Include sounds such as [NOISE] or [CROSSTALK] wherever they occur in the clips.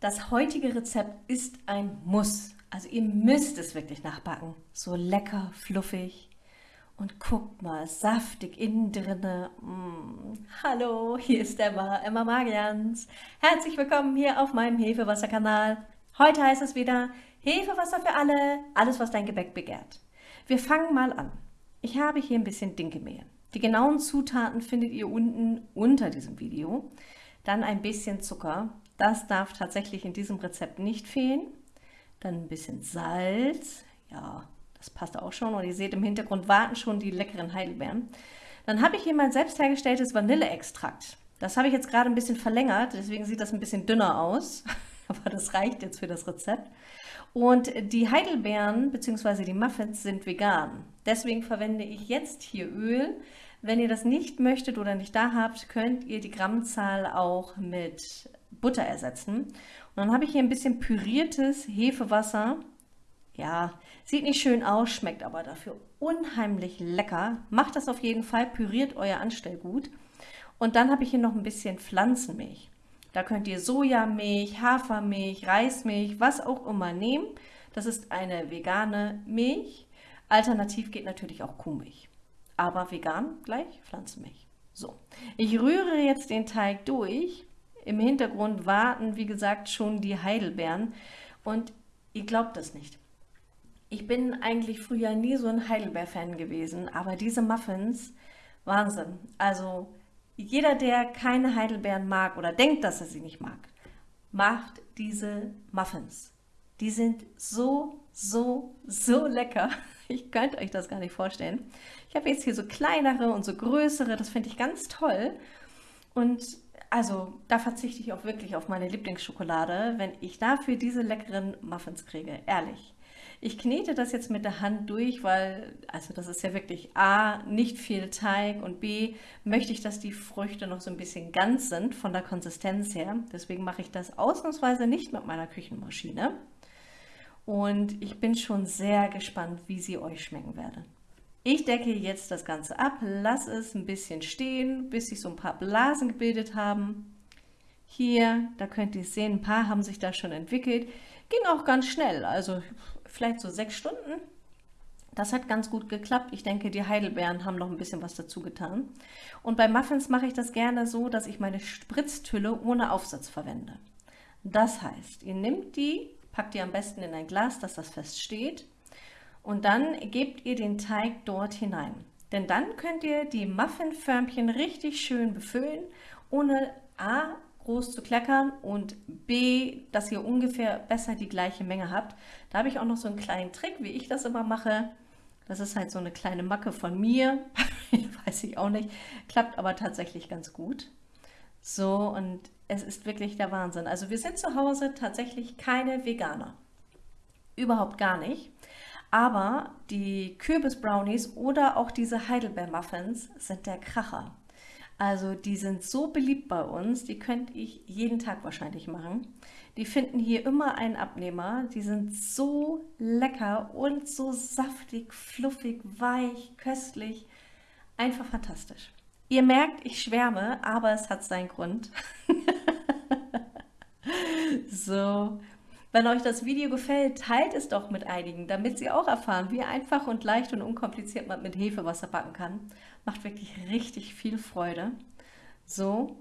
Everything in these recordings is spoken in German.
Das heutige Rezept ist ein Muss. Also ihr müsst es wirklich nachbacken. So lecker, fluffig. Und guckt mal, saftig innen drinne. Mm. Hallo, hier ist Emma, Emma Magians. Herzlich willkommen hier auf meinem Hefewasserkanal. Heute heißt es wieder Hefewasser für alle, alles was dein Gebäck begehrt. Wir fangen mal an. Ich habe hier ein bisschen Dinkelmehl. Die genauen Zutaten findet ihr unten unter diesem Video. Dann ein bisschen Zucker, das darf tatsächlich in diesem Rezept nicht fehlen. Dann ein bisschen Salz. Ja, das passt auch schon. Und ihr seht im Hintergrund warten schon die leckeren Heidelbeeren. Dann habe ich hier mein selbst hergestelltes Vanilleextrakt. Das habe ich jetzt gerade ein bisschen verlängert, deswegen sieht das ein bisschen dünner aus. [LAUGHS] Aber das reicht jetzt für das Rezept. Und die Heidelbeeren bzw. die Muffins sind vegan. Deswegen verwende ich jetzt hier Öl. Wenn ihr das nicht möchtet oder nicht da habt, könnt ihr die Grammzahl auch mit Butter ersetzen. Und dann habe ich hier ein bisschen püriertes Hefewasser. Ja, sieht nicht schön aus, schmeckt aber dafür unheimlich lecker. Macht das auf jeden Fall, püriert euer Anstellgut. Und dann habe ich hier noch ein bisschen Pflanzenmilch. Da könnt ihr Sojamilch, Hafermilch, Reismilch, was auch immer nehmen. Das ist eine vegane Milch. Alternativ geht natürlich auch Kuhmilch. Aber vegan gleich Pflanzenmilch. So, ich rühre jetzt den Teig durch im Hintergrund warten, wie gesagt, schon die Heidelbeeren. Und ihr glaubt das nicht. Ich bin eigentlich früher nie so ein Heidelbeer-Fan gewesen, aber diese Muffins, Wahnsinn. Also jeder, der keine Heidelbeeren mag oder denkt, dass er sie nicht mag, macht diese Muffins. Die sind so, so, so lecker. [LAUGHS] Ich könnte euch das gar nicht vorstellen. Ich habe jetzt hier so kleinere und so größere, das finde ich ganz toll. Und also da verzichte ich auch wirklich auf meine Lieblingsschokolade, wenn ich dafür diese leckeren Muffins kriege, ehrlich. Ich knete das jetzt mit der Hand durch, weil, also das ist ja wirklich A, nicht viel Teig und B, möchte ich, dass die Früchte noch so ein bisschen ganz sind von der Konsistenz her. Deswegen mache ich das ausnahmsweise nicht mit meiner Küchenmaschine. Und ich bin schon sehr gespannt, wie sie euch schmecken werden. Ich decke jetzt das Ganze ab, lasse es ein bisschen stehen, bis sich so ein paar Blasen gebildet haben. Hier, da könnt ihr sehen, ein paar haben sich da schon entwickelt. Ging auch ganz schnell, also vielleicht so sechs Stunden. Das hat ganz gut geklappt. Ich denke, die Heidelbeeren haben noch ein bisschen was dazu getan. Und bei Muffins mache ich das gerne so, dass ich meine Spritztülle ohne Aufsatz verwende. Das heißt, ihr nehmt die, packt die am besten in ein Glas, dass das fest steht und dann gebt ihr den Teig dort hinein. Denn dann könnt ihr die Muffinförmchen richtig schön befüllen, ohne A groß zu kleckern und B, dass ihr ungefähr besser die gleiche Menge habt. Da habe ich auch noch so einen kleinen Trick, wie ich das immer mache. Das ist halt so eine kleine Macke von mir, [LAUGHS] weiß ich auch nicht, klappt aber tatsächlich ganz gut. So, und es ist wirklich der Wahnsinn. Also wir sind zu Hause tatsächlich keine Veganer. Überhaupt gar nicht. Aber die Kürbis-Brownies oder auch diese Heidelbeer-Muffins sind der Kracher. Also die sind so beliebt bei uns, die könnte ich jeden Tag wahrscheinlich machen. Die finden hier immer einen Abnehmer. Die sind so lecker und so saftig, fluffig, weich, köstlich. Einfach fantastisch. Ihr merkt, ich schwärme, aber es hat seinen Grund. [LAUGHS] so, wenn euch das Video gefällt, teilt es doch mit einigen, damit sie auch erfahren, wie einfach und leicht und unkompliziert man mit Hefewasser backen kann. Macht wirklich richtig viel Freude. So,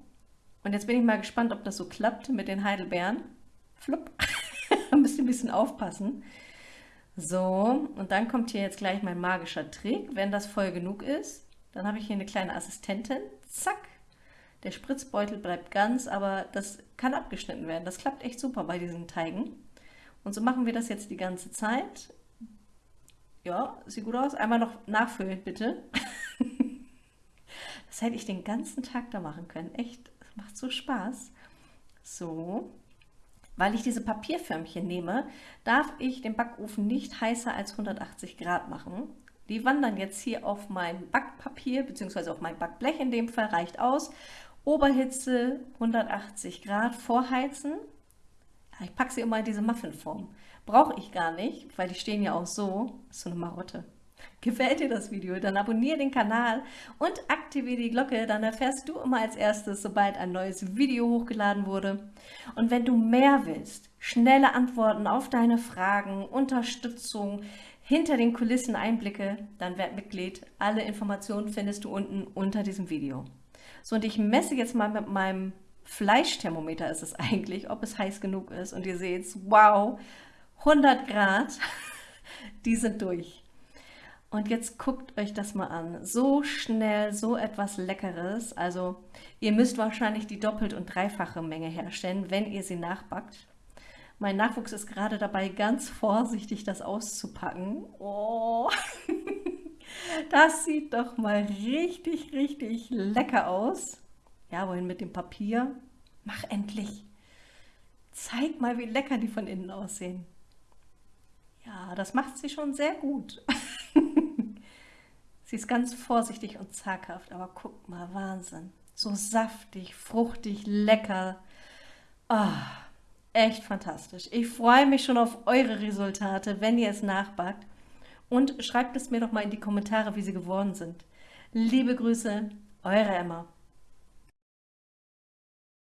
und jetzt bin ich mal gespannt, ob das so klappt mit den Heidelbeeren. Flupp, [LAUGHS] müsst ihr ein bisschen aufpassen. So, und dann kommt hier jetzt gleich mein magischer Trick. Wenn das voll genug ist, dann habe ich hier eine kleine Assistentin. Zack, der Spritzbeutel bleibt ganz, aber das kann abgeschnitten werden. Das klappt echt super bei diesen Teigen. Und so machen wir das jetzt die ganze Zeit. Ja, sieht gut aus. Einmal noch nachfüllen, bitte. [LAUGHS] das hätte ich den ganzen Tag da machen können. Echt, das macht so Spaß. So, weil ich diese Papierförmchen nehme, darf ich den Backofen nicht heißer als 180 Grad machen. Die wandern jetzt hier auf mein Backpapier, beziehungsweise auf mein Backblech in dem Fall, reicht aus. Oberhitze 180 Grad vorheizen. Ich packe sie immer in diese Muffinform. Brauche ich gar nicht, weil die stehen ja auch so. Ist so eine Marotte. [LAUGHS] Gefällt dir das Video? Dann abonniere den Kanal und aktiviere die Glocke, dann erfährst du immer als erstes, sobald ein neues Video hochgeladen wurde. Und wenn du mehr willst, schnelle Antworten auf deine Fragen, Unterstützung, hinter den Kulissen Einblicke, dann werd Mitglied. Alle Informationen findest du unten unter diesem Video. So, und ich messe jetzt mal mit meinem Fleischthermometer ist es eigentlich, ob es heiß genug ist. Und ihr seht, wow, 100 Grad, [LAUGHS] die sind durch. Und jetzt guckt euch das mal an. So schnell, so etwas Leckeres. Also ihr müsst wahrscheinlich die doppelt und dreifache Menge herstellen, wenn ihr sie nachbackt. Mein Nachwuchs ist gerade dabei, ganz vorsichtig das auszupacken. Oh, [LAUGHS] das sieht doch mal richtig, richtig lecker aus. Ja, wohin mit dem Papier? Mach endlich. Zeig mal, wie lecker die von innen aussehen. Ja, das macht sie schon sehr gut. [LAUGHS] sie ist ganz vorsichtig und zaghaft, aber guck mal, Wahnsinn. So saftig, fruchtig, lecker. Oh, echt fantastisch. Ich freue mich schon auf eure Resultate, wenn ihr es nachbackt. Und schreibt es mir doch mal in die Kommentare, wie sie geworden sind. Liebe Grüße, eure Emma.